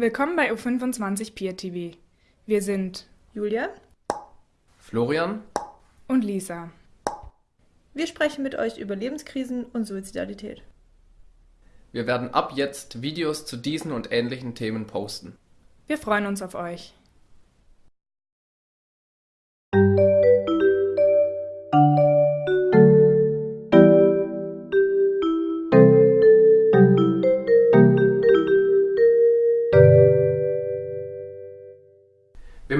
Willkommen bei U25 Peer TV. Wir sind Julia Florian und Lisa. Wir sprechen mit euch über Lebenskrisen und Suizidalität. Wir werden ab jetzt Videos zu diesen und ähnlichen Themen posten. Wir freuen uns auf euch.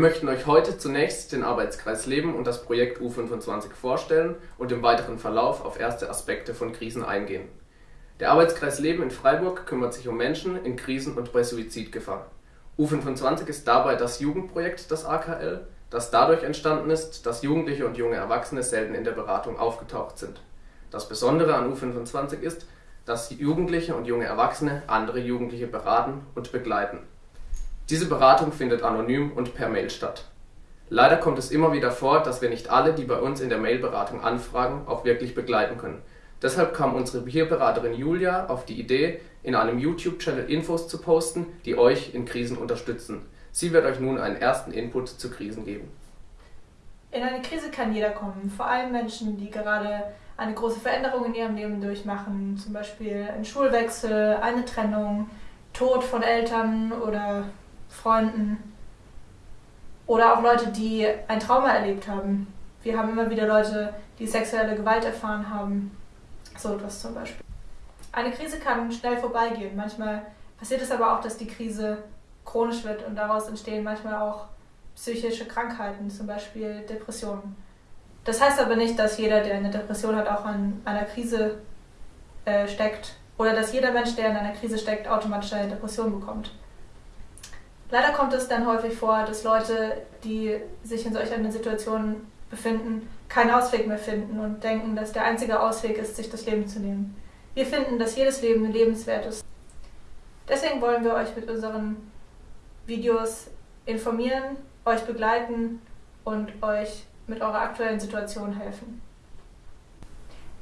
Möchten euch heute zunächst den Arbeitskreis Leben und das Projekt U25 vorstellen und im weiteren Verlauf auf erste Aspekte von Krisen eingehen. Der Arbeitskreis Leben in Freiburg kümmert sich um Menschen in Krisen und bei Suizidgefahr. U25 ist dabei das Jugendprojekt des AKL, das dadurch entstanden ist, dass Jugendliche und junge Erwachsene selten in der Beratung aufgetaucht sind. Das Besondere an U25 ist, dass Jugendliche und junge Erwachsene andere Jugendliche beraten und begleiten diese Beratung findet anonym und per Mail statt. Leider kommt es immer wieder vor, dass wir nicht alle, die bei uns in der Mailberatung anfragen, auch wirklich begleiten können. Deshalb kam unsere Peerberaterin Julia auf die Idee, in einem YouTube-Channel Infos zu posten, die euch in Krisen unterstützen. Sie wird euch nun einen ersten Input zu Krisen geben. In eine Krise kann jeder kommen, vor allem Menschen, die gerade eine große Veränderung in ihrem Leben durchmachen, zum Beispiel einen Schulwechsel, eine Trennung, Tod von Eltern oder Freunden oder auch Leute, die ein Trauma erlebt haben. Wir haben immer wieder Leute, die sexuelle Gewalt erfahren haben. So etwas zum Beispiel. Eine Krise kann schnell vorbeigehen. Manchmal passiert es aber auch, dass die Krise chronisch wird und daraus entstehen manchmal auch psychische Krankheiten, zum Beispiel Depressionen. Das heißt aber nicht, dass jeder, der eine Depression hat, auch an einer Krise äh, steckt oder dass jeder Mensch, der in einer Krise steckt, automatisch eine Depression bekommt. Leider kommt es dann häufig vor, dass Leute, die sich in solch einer Situation befinden, keinen Ausweg mehr finden und denken, dass der einzige Ausweg ist, sich das Leben zu nehmen. Wir finden, dass jedes Leben lebenswert ist. Deswegen wollen wir euch mit unseren Videos informieren, euch begleiten und euch mit eurer aktuellen Situation helfen.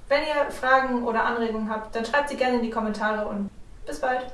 Wenn ihr Fragen oder Anregungen habt, dann schreibt sie gerne in die Kommentare und bis bald!